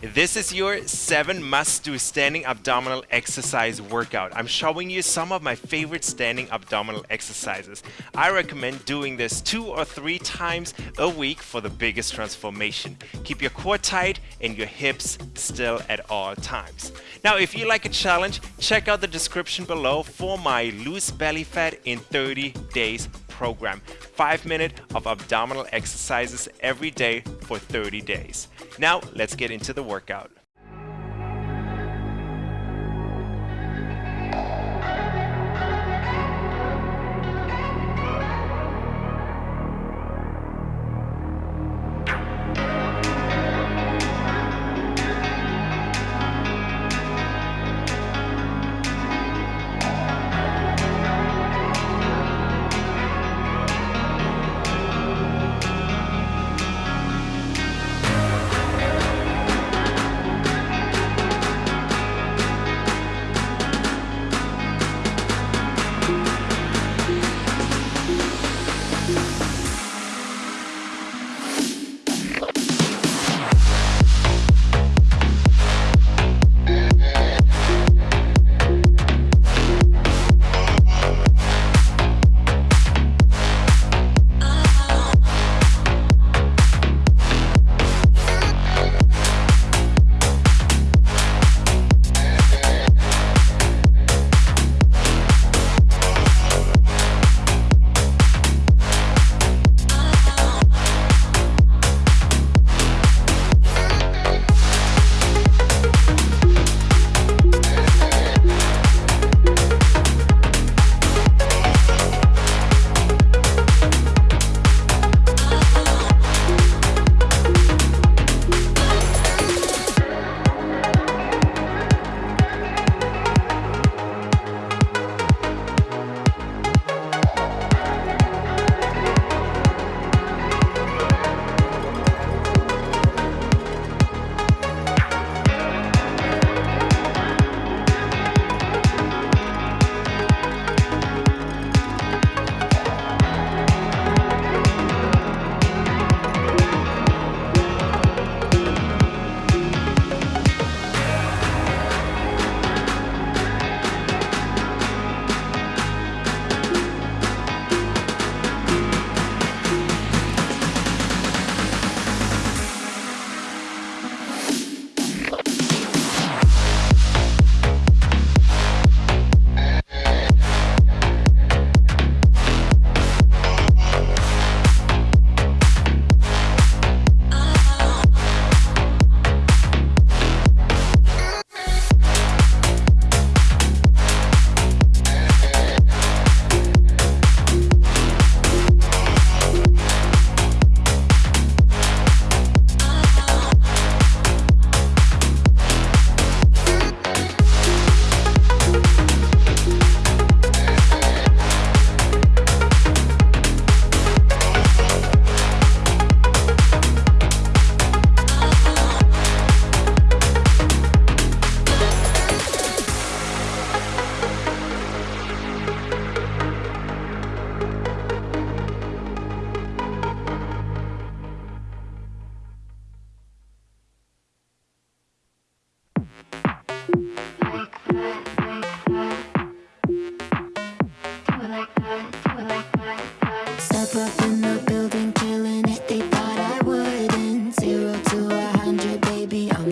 This is your 7 must-do standing abdominal exercise workout. I'm showing you some of my favorite standing abdominal exercises. I recommend doing this two or three times a week for the biggest transformation. Keep your core tight and your hips still at all times. Now, if you like a challenge, check out the description below for my lose belly fat in 30 days program. Five minutes of abdominal exercises every day for 30 days. Now let's get into the workout.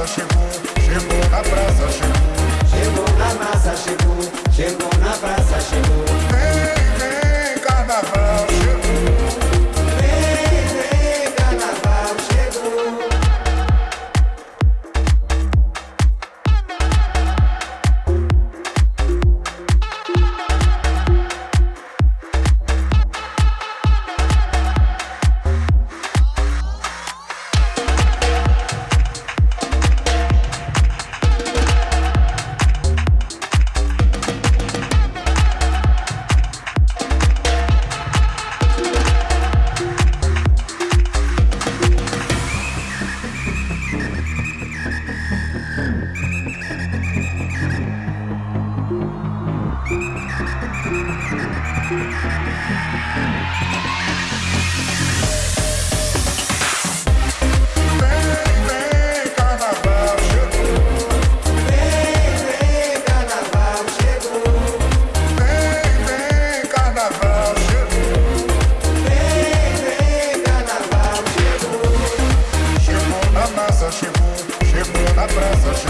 massa chegou, chegou na praça chegou. Chegou na massa chegou, chegou na praça. chegou na praça, chegou.